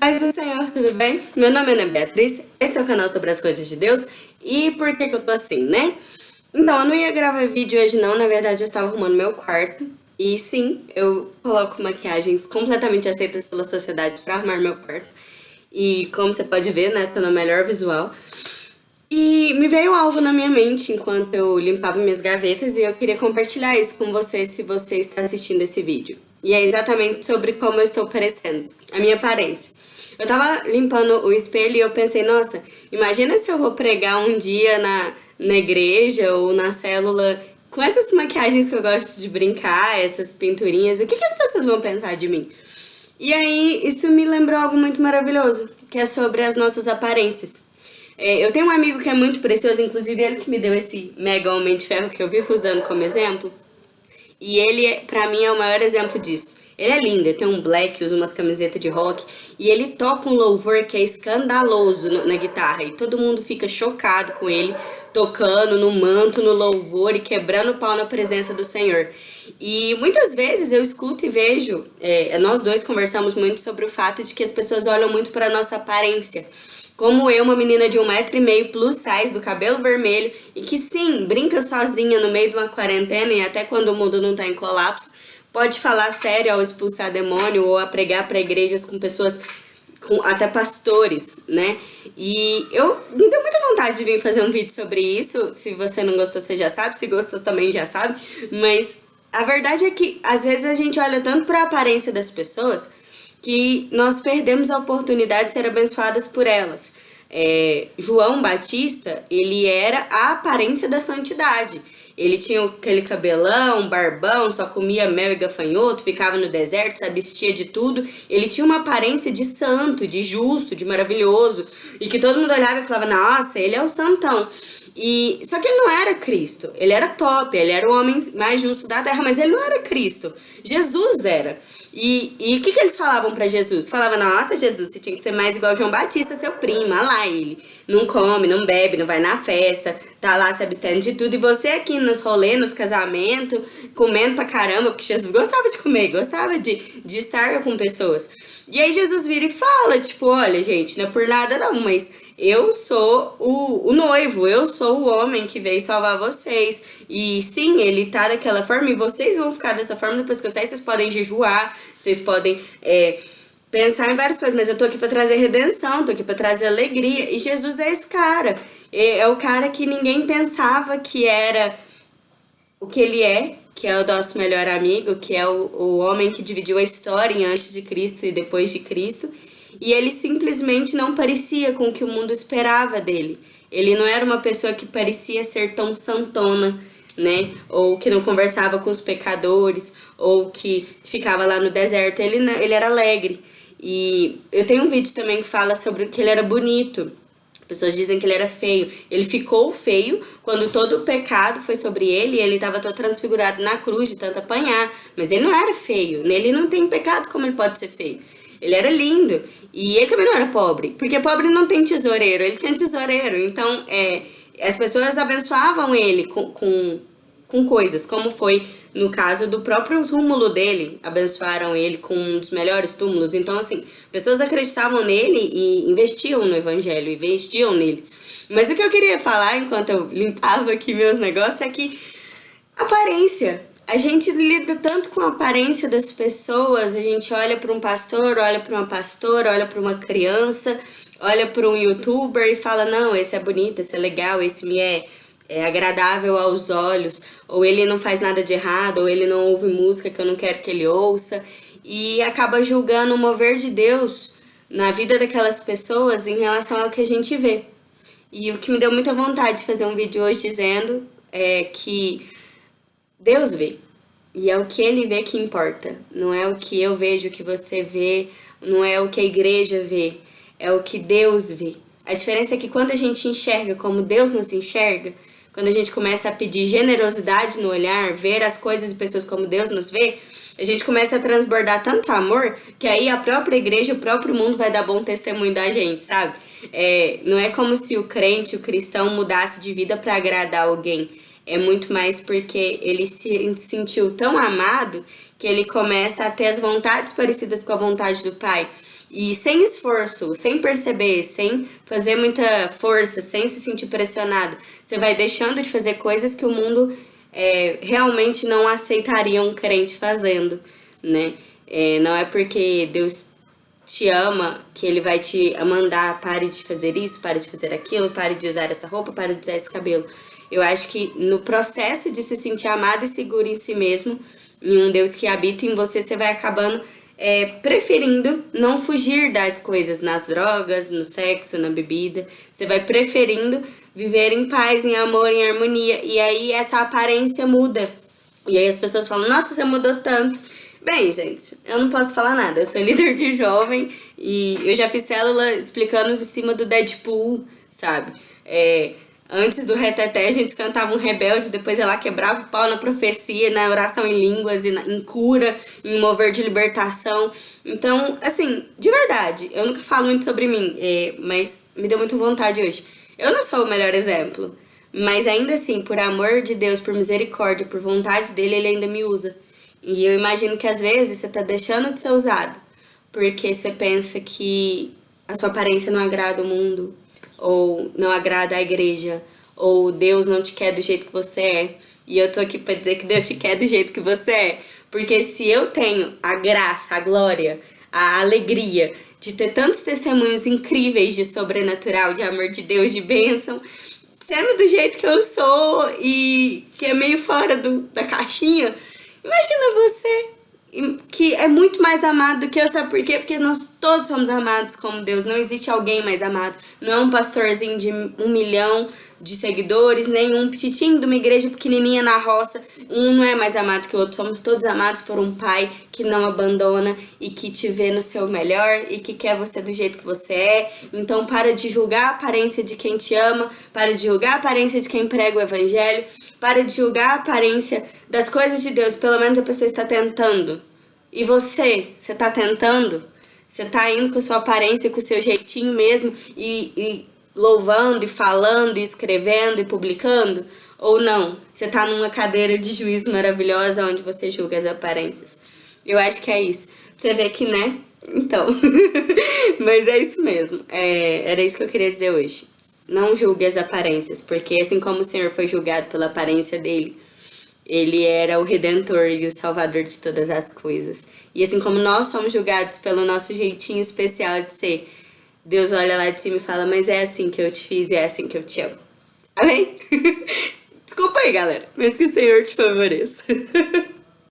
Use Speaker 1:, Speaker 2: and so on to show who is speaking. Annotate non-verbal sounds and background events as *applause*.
Speaker 1: Paz do Senhor, tudo bem? Meu nome é Ana Beatriz, esse é o canal sobre as coisas de Deus e por que, que eu tô assim, né? Então, eu não ia gravar vídeo hoje não, na verdade eu estava arrumando meu quarto e sim, eu coloco maquiagens completamente aceitas pela sociedade pra arrumar meu quarto e como você pode ver, né, tô no melhor visual e me veio algo na minha mente enquanto eu limpava minhas gavetas e eu queria compartilhar isso com você se você está assistindo esse vídeo. E é exatamente sobre como eu estou parecendo, a minha aparência. Eu tava limpando o espelho e eu pensei, nossa, imagina se eu vou pregar um dia na, na igreja ou na célula com essas maquiagens que eu gosto de brincar, essas pinturinhas, o que, que as pessoas vão pensar de mim? E aí, isso me lembrou algo muito maravilhoso, que é sobre as nossas aparências. É, eu tenho um amigo que é muito precioso, inclusive ele que me deu esse mega homem de ferro que eu vivo usando como exemplo. E ele, pra mim, é o maior exemplo disso. Ele é lindo, ele tem um black, usa umas camisetas de rock e ele toca um louvor que é escandaloso na guitarra e todo mundo fica chocado com ele tocando no manto, no louvor e quebrando o pau na presença do Senhor. E muitas vezes eu escuto e vejo, é, nós dois conversamos muito sobre o fato de que as pessoas olham muito para nossa aparência. Como eu, uma menina de um metro e meio plus size, do cabelo vermelho, e que sim, brinca sozinha no meio de uma quarentena e até quando o mundo não tá em colapso, pode falar sério ao expulsar demônio ou a pregar para igrejas com pessoas, com até pastores, né? E eu me deu muita vontade de vir fazer um vídeo sobre isso. Se você não gostou, você já sabe. Se gostou, também já sabe. Mas a verdade é que às vezes a gente olha tanto para a aparência das pessoas que nós perdemos a oportunidade de ser abençoadas por elas. É, João Batista, ele era a aparência da santidade. Ele tinha aquele cabelão, barbão, só comia mel e gafanhoto, ficava no deserto, se abstia de tudo. Ele tinha uma aparência de santo, de justo, de maravilhoso. E que todo mundo olhava e falava, nossa, ele é o santão. E, só que ele não era Cristo. Ele era top, ele era o homem mais justo da terra, mas ele não era Cristo. Jesus era. E, o que, que eles falavam para Jesus? Falavam, nossa, Jesus, você tinha que ser mais igual João Batista, seu primo, olha lá ele. Não come, não bebe, não vai na festa, tá lá se abstendo de tudo. E você aqui nos rolês, nos casamentos, comendo pra caramba, porque Jesus gostava de comer, gostava de, de estar com pessoas. E aí Jesus vira e fala, tipo, olha, gente, não é por nada não, mas eu sou o, o noivo, eu sou o homem que veio salvar vocês. E sim, ele tá daquela forma e vocês vão ficar dessa forma depois que eu sair. Vocês podem jejuar, vocês podem é, pensar em várias coisas, mas eu tô aqui pra trazer redenção, tô aqui pra trazer alegria. E Jesus é esse cara. É, é o cara que ninguém pensava que era o que ele é, que é o nosso melhor amigo, que é o, o homem que dividiu a história antes de Cristo e depois de Cristo. E ele simplesmente não parecia com o que o mundo esperava dele. Ele não era uma pessoa que parecia ser tão santona, né? Ou que não conversava com os pecadores, ou que ficava lá no deserto. Ele, ele era alegre. E eu tenho um vídeo também que fala sobre que ele era bonito. Pessoas dizem que ele era feio. Ele ficou feio quando todo o pecado foi sobre ele e ele estava todo transfigurado na cruz de tanto apanhar. Mas ele não era feio. Nele não tem pecado como ele pode ser feio. Ele era lindo. E ele também não era pobre, porque pobre não tem tesoureiro, ele tinha tesoureiro. Então, é, as pessoas abençoavam ele com, com, com coisas, como foi no caso do próprio túmulo dele, abençoaram ele com um dos melhores túmulos. Então, assim, pessoas acreditavam nele e investiam no evangelho, investiam nele. Mas o que eu queria falar enquanto eu limpava aqui meus negócios é que aparência a gente lida tanto com a aparência das pessoas, a gente olha para um pastor, olha para uma pastora, olha para uma criança, olha para um youtuber e fala, não, esse é bonito, esse é legal, esse me é, é agradável aos olhos, ou ele não faz nada de errado, ou ele não ouve música que eu não quero que ele ouça, e acaba julgando o mover de Deus na vida daquelas pessoas em relação ao que a gente vê. E o que me deu muita vontade de fazer um vídeo hoje dizendo é que Deus vê. E é o que ele vê que importa. Não é o que eu vejo, o que você vê, não é o que a igreja vê. É o que Deus vê. A diferença é que quando a gente enxerga como Deus nos enxerga, quando a gente começa a pedir generosidade no olhar, ver as coisas e pessoas como Deus nos vê, a gente começa a transbordar tanto amor, que aí a própria igreja, o próprio mundo vai dar bom testemunho da gente, sabe? É, não é como se o crente, o cristão mudasse de vida para agradar alguém é muito mais porque ele se sentiu tão amado que ele começa a ter as vontades parecidas com a vontade do pai. e sem esforço, sem perceber, sem fazer muita força, sem se sentir pressionado, você vai deixando de fazer coisas que o mundo é, realmente não aceitaria um crente fazendo, né? É, não é porque Deus te ama que ele vai te mandar pare de fazer isso, pare de fazer aquilo, pare de usar essa roupa, pare de usar esse cabelo. Eu acho que no processo de se sentir amado e seguro em si mesmo, em um Deus que habita em você, você vai acabando é, preferindo não fugir das coisas, nas drogas, no sexo, na bebida. Você vai preferindo viver em paz, em amor, em harmonia. E aí essa aparência muda. E aí as pessoas falam, nossa, você mudou tanto. Bem, gente, eu não posso falar nada. Eu sou *laughs* líder de jovem e eu já fiz célula explicando de cima do Deadpool, sabe? É, Antes do reteté, a gente cantava um rebelde, depois ela quebrava o pau na profecia, na oração em línguas, e na, em cura, em mover de libertação. Então, assim, de verdade, eu nunca falo muito sobre mim, é, mas me deu muita vontade hoje. Eu não sou o melhor exemplo, mas ainda assim, por amor de Deus, por misericórdia, por vontade dele, ele ainda me usa. E eu imagino que às vezes você tá deixando de ser usado, porque você pensa que a sua aparência não agrada o mundo, ou não agrada a igreja, ou Deus não te quer do jeito que você é. E eu tô aqui para dizer que Deus te quer do jeito que você é. Porque se eu tenho a graça, a glória, a alegria de ter tantos testemunhos incríveis de sobrenatural, de amor de Deus, de bênção, sendo do jeito que eu sou e que é meio fora do, da caixinha, imagina você é muito mais amado do que eu, sabe por quê? Porque nós todos somos amados como Deus, não existe alguém mais amado. Não é um pastorzinho de um milhão de seguidores, nem um petitinho de uma igreja pequenininha na roça. Um não é mais amado que o outro, somos todos amados por um pai que não abandona e que te vê no seu melhor e que quer você do jeito que você é. Então para de julgar a aparência de quem te ama, para de julgar a aparência de quem prega o evangelho, para de julgar a aparência das coisas de Deus, pelo menos a pessoa está tentando. E você, você está tentando? Você está indo com sua aparência, com o seu jeitinho mesmo e, e louvando e falando e escrevendo e publicando? Ou não? Você está numa cadeira de juízo maravilhosa onde você julga as aparências. Eu acho que é isso. Você vê que, né? Então. *laughs* Mas é isso mesmo. É, era isso que eu queria dizer hoje. Não julgue as aparências, porque assim como o Senhor foi julgado pela aparência dele, ele era o redentor e o salvador de todas as coisas. E assim como nós somos julgados pelo nosso jeitinho especial de ser, Deus olha lá de cima e fala, mas é assim que eu te fiz e é assim que eu te amo. *laughs* Amém? *laughs* Desculpa aí, galera, mas que o Senhor te favoreça. *laughs*